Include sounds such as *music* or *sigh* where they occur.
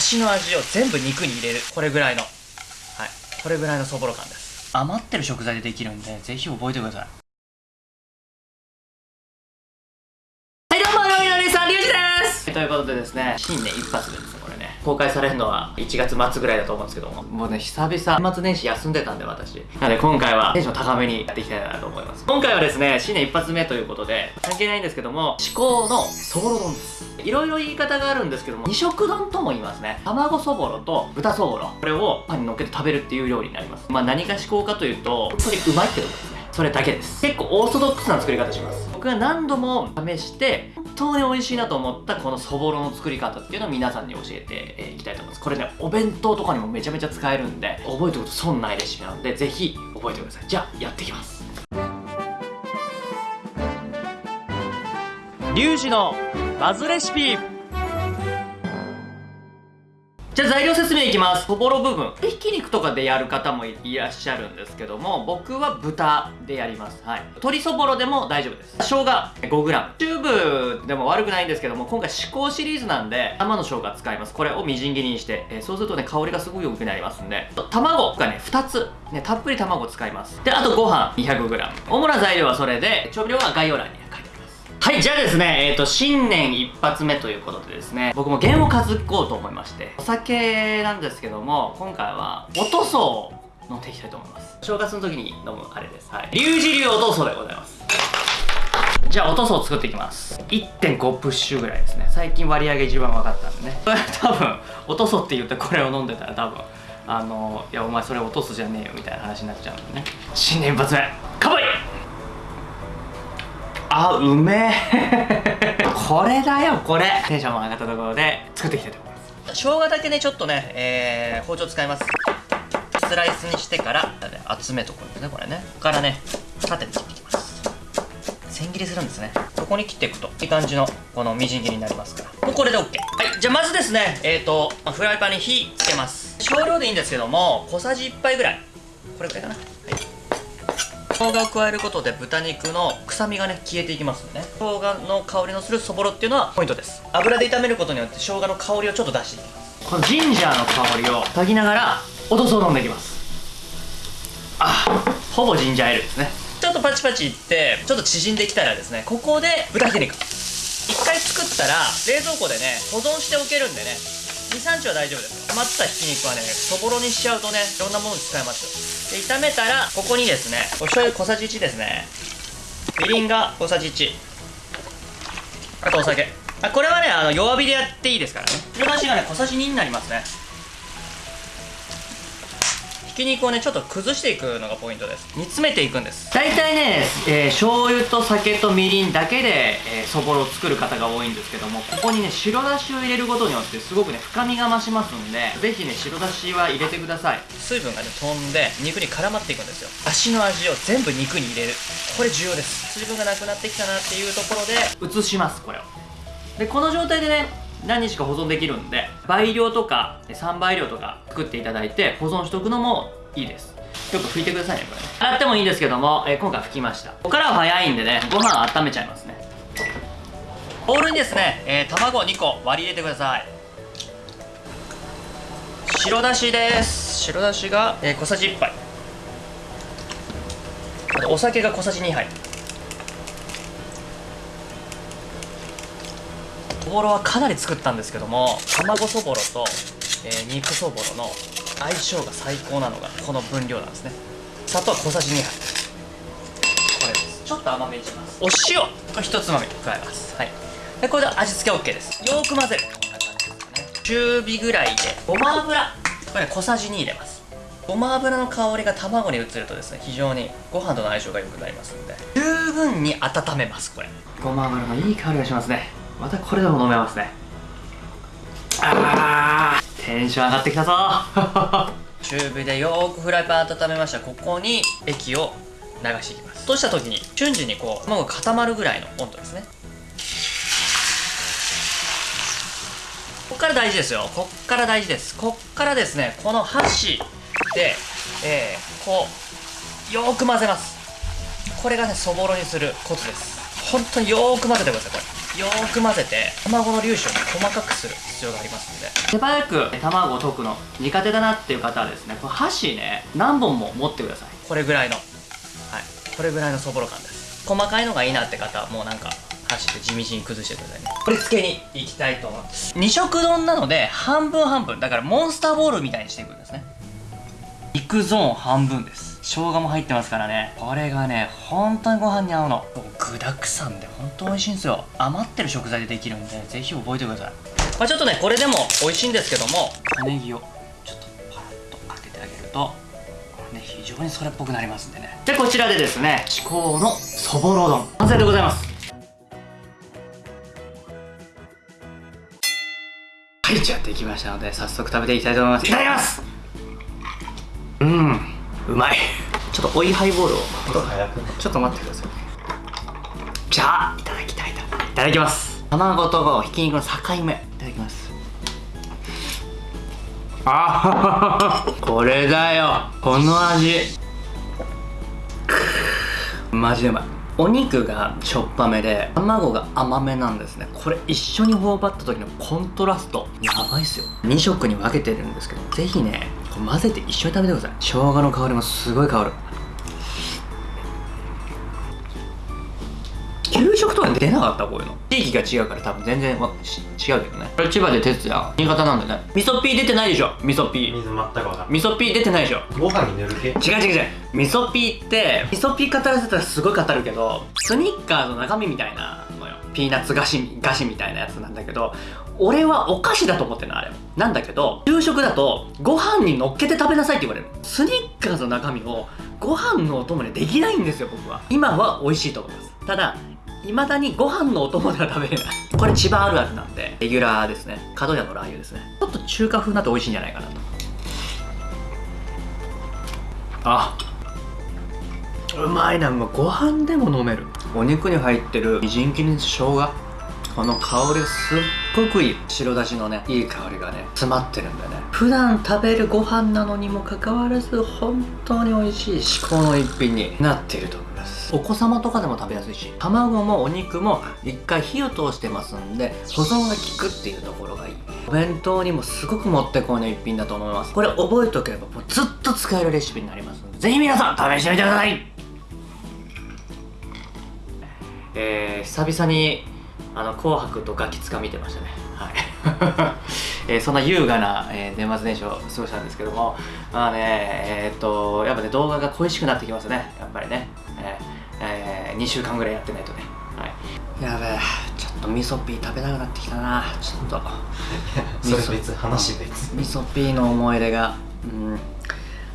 だしの味を全部肉に入れる。これぐらいの。はい。これぐらいのそぼろ感です。余ってる食材でできるんでぜひ覚えてください。はいどうも料理の姉さんリュウジです。ということでですね新年一発目ですね公開されるのは1月末ぐらいだと思うんですけども。もうね久々年末年始休んでたんで私。なので今回はテンション高めにやっていきたいなと思います。今回はですね新年一発目ということで関係ないんですけども至高のそぼろ丼です。いろいろ言い方があるんですけども二色丼とも言いますね。卵そぼろと豚そぼろ。これをパンに乗っけて食べるっていう料理になります。まあ何が至高かというと本当にうまいってことですね。それだけです。結構オーソドックスな作り方します。僕が何度も試して本当に美味しいなと思ったこのそぼろの作り方っていうのを皆さんに教えていきたいと思います。これねお弁当とかにもめちゃめちゃ使えるんで覚えておくと損ないレシピなのでぜひ覚えてください。じゃあやっていきます。リュウジのバズレシピ。じゃあ材料説明いきます。そぼろ部分。ひき肉とかでやる方もいらっしゃるんですけども僕は豚でやります。はい。鶏そぼろでも大丈夫です。生姜 5g チューブでも悪くないんですけども今回至高シリーズなんで生の生姜使います。これをみじん切りにして、えー、そうするとね香りがすごい良くなりますんで。卵がね2つ。ねたっぷり卵使います。であとご飯。200g 主な材料はそれで調味料は概要欄に。はい、じゃあですね、えっ、ー、と、新年一発目ということでですね、僕も弦を担こうと思いまして、お酒なんですけども、今回は、おとそを飲んでいきたいと思います。正月の時に飲むあれです。はい。リュウジ流おとそでございます。じゃあ、おとそを作っていきます。1.5プッシュぐらいですね。最近割り上げ一番分かったんでね。こ *laughs* れ多分、おとそって言ってこれを飲んでたら多分、あの、いや、お前それ落とすじゃねえよみたいな話になっちゃうんでね。新年一発目、乾杯あうめえこれだよこれ。テンションも上がったところで作っていきたいと思います。生姜だけねちょっとね、えー、包丁使います。スライスにしてから集めとくんですねこれね。ここからね縦に切っていきます。千切りするんですね。そこに切っていくといい感じのこのみじん切りになりますから。もうこれで OK はいじゃあまずですねえっ、ー、とフライパンに火つけます。少量でいいんですけども小さじ1杯ぐらい。これくらいかな。生姜を加えることで豚肉の臭みがね消えていきますんでね。生姜の香りのするそぼろっていうのはポイントです。油で炒めることによって生姜の香りをちょっと出していきます。このジンジャーの香りを炊きながらおどそを飲んでいきます。あほぼジンジャーエールですね。ちょっとパチパチいってちょっと縮んできたらですね。ここで豚ひき肉。一回作ったら冷蔵庫でね保存しておけるんでね23日は大丈夫です。余ったひき肉はねそぼろにしちゃうとねいろんなものに使えます。で炒めたらここにですねお醤油小さじ1ですね。みりんが小さじ1あとお酒。あこれはねあの弱火でやっていいですからね。白だしがね小さじ2になりますね。ひき肉をねちょっと崩していくのがポイントです。煮詰めていくんです。大体ね、えー、醤油と酒とみりんだけで、えー、そぼろを作る方が多いんですけどもここにね白だしを入れることによってすごくね深みが増しますんでぜひね白だしは入れてください。水分がね飛んで肉に絡まっていくんですよ。足の味を全部肉に入れる。これ重要です。水分がなくなってきたなっていうところで移しますこれを。でこの状態でね何日か保存できるんで倍量とか3倍量とか作っていただいて保存しておくのもいいです。よく拭いてくださいねこれね。洗ってもいいんですけども、えー、今回拭きました。ここからは早いんでねご飯温めちゃいますね。ボウルにですね、えー、卵2個割り入れてください。白だしです。白だしが、えー、小さじ1杯。あとお酒が小さじ2杯。そぼろはかなり作ったんですけども卵そぼろと、えー、肉そぼろの相性が最高なのがこの分量なんですね。砂糖は小さじ2杯。これです。ちょっと甘めにします。お塩これ1つまみ加えます。はい。でこれで味付け OK です。よく混ぜるこんな感じですかね。中火ぐらいでごま油。これ、ね、小さじ2入れます。ごま油の香りが卵に移るとですね非常にご飯との相性が良くなりますんで十分に温めますこれ。ごま油のいい香りがしますねまたこれでも飲めますね。あーテンション上がってきたぞ。*laughs* 中火でよーくフライパン温めました。ここに液を流していきます。そうした時に瞬時にこう卵が固まるぐらいの温度ですね。こっから大事ですよ。こっから大事です。こっからですねこの箸で、えー、こうよーく混ぜます。これがねそぼろにするコツです。本当によーく混ぜてくださいこれよーく混ぜて卵の粒子を細かくする必要がありますので。手早く卵を溶くの苦手だなっていう方はですねこれ箸ね何本も持ってください。これぐらいのはい。これぐらいのそぼろ感です。細かいのがいいなって方はもうなんか箸で地道に崩してくださいね。これ付けにいきたいと思います。二色丼なので半分半分。だからモンスターボールみたいにしていくんですね。肉ゾーン半分です生姜も入ってますからね。これがね本当にご飯に合うの。具だくさんで本当美味しいんですよ。余ってる食材でできるんでぜひ覚えてください。まあ、ちょっとねこれでも美味しいんですけども小ネギをちょっとパラッとかけてあげるとね非常にそれっぽくなりますんでね。でこちらでですね至高のそぼろ丼。完成でございます。はいじゃあできましたので早速食べていきたいと思います。いただきます。うん。うまい。ちょっと追いハイボールを。ちょっと待ってください。じゃあいただきたいと。いただきます。卵とひき肉の境目。いただきます。あこれだよ。この味。マジでうまい。お肉がしょっぱめで卵が甘めなんですね。これ一緒に頬張った時のコントラスト。やばいっすよ。2色に分けてるんですけどぜひね混ぜて一緒に食べてください。生姜の香りもすごい香る。給食とか出なかったこういうの。地域が違うから多分全然違うけどね。これ千葉で哲也新潟なんでね。味噌ピー出てないでしょ。味噌ピー。水全くわかん。ない味噌ピー出てないでしょ。ご飯に塗る系？違う違う違う。味噌ピーって味噌ピー語らせたらすごい語るけどスニッカーの中身みたいなピーナッツ菓子菓子みたいなやつなんだけど俺はお菓子だと思ってるのあれなんだけど夕食だとご飯に乗っけて食べなさいって言われる。スニッカーの中身をご飯のお供でできないんですよ僕は。今は美味しいと思います。ただいまだにご飯のお供では食べれない。これ千葉あるあるなんでレギュラーですね。角屋のラー油ですね。ちょっと中華風になって美味しいんじゃないかなと。あうまいなもうご飯でも飲める。お肉に入ってるみじん切りの生姜。この香りがすっごくいい。白だしのねいい香りがね詰まってるんだよね。普段食べるご飯なのにもかかわらず本当に美味しい至高の一品になっていると思います。お子様とかでも食べやすいし卵もお肉も一回火を通してますんで保存が効くっていうところがいい。お弁当にもすごくもってこいの一品だと思います。これ覚えておけばもうずっと使えるレシピになりますのでぜひ皆さん試してみてくださいえー、久々にあの紅白とガキつか見てましたね。はい。*laughs* えー、そんな優雅な、えー、年末年始を過ごしたんですけどもまあねえー、っとやっぱね動画が恋しくなってきますね。やっぱりね、えーえー、2週間ぐらいやってないとね。はい。やべえ。ちょっと味噌ピー食べたくなってきたな。ちょっと。*laughs* それ別話別。味噌ピーの思い出が。うん